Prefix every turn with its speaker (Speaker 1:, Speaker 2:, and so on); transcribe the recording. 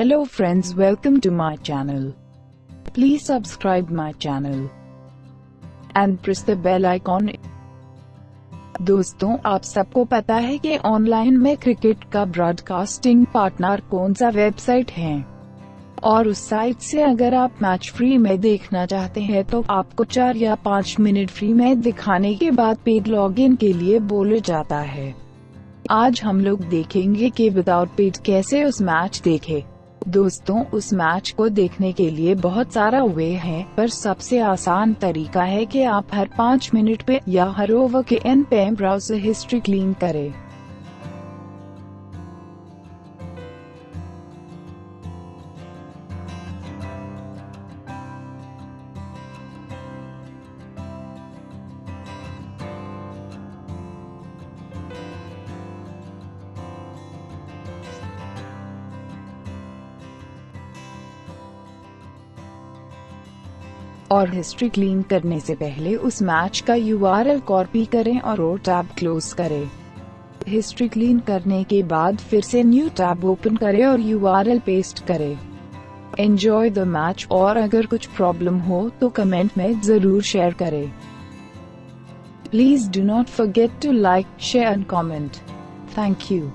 Speaker 1: Hello friends, welcome to my channel. Please subscribe my channel and press the bell icon. दोस्तों, आप सबको पता है कि ऑनलाइन में क्रिकेट का ब्रॉडकास्टिंग पार्टनर कौन सा वेबसाइट है और उस साइट से अगर आप मैच फ्री में देखना चाहते हैं तो आपको चार या पाँच मिनट फ्री में दिखाने के बाद पेड लॉगिन के लिए बोले जाता है आज हम लोग देखेंगे कि विदाउट पेड कैसे उस मैच देखे दोस्तों, उस मैच को देखने के लिए बहुत सारा वे है, पर सबसे आसान तरीका है कि आप हर पाँच मिनट पे या हर ओवर के एन पे ब्राउज हिस्ट्री क्लीन करें। और हिस्ट्री क्लीन करने से पहले उस मैच का यू आर कॉपी करें और टैब क्लोज करें। हिस्ट्री क्लीन करने के बाद फिर से न्यू टैब ओपन करें और यू आर पेस्ट करें। एंजॉय द मैच और अगर कुछ प्रॉब्लम हो तो कमेंट में ज़रूर शेयर करें। Please do not forget to like share and comment thank you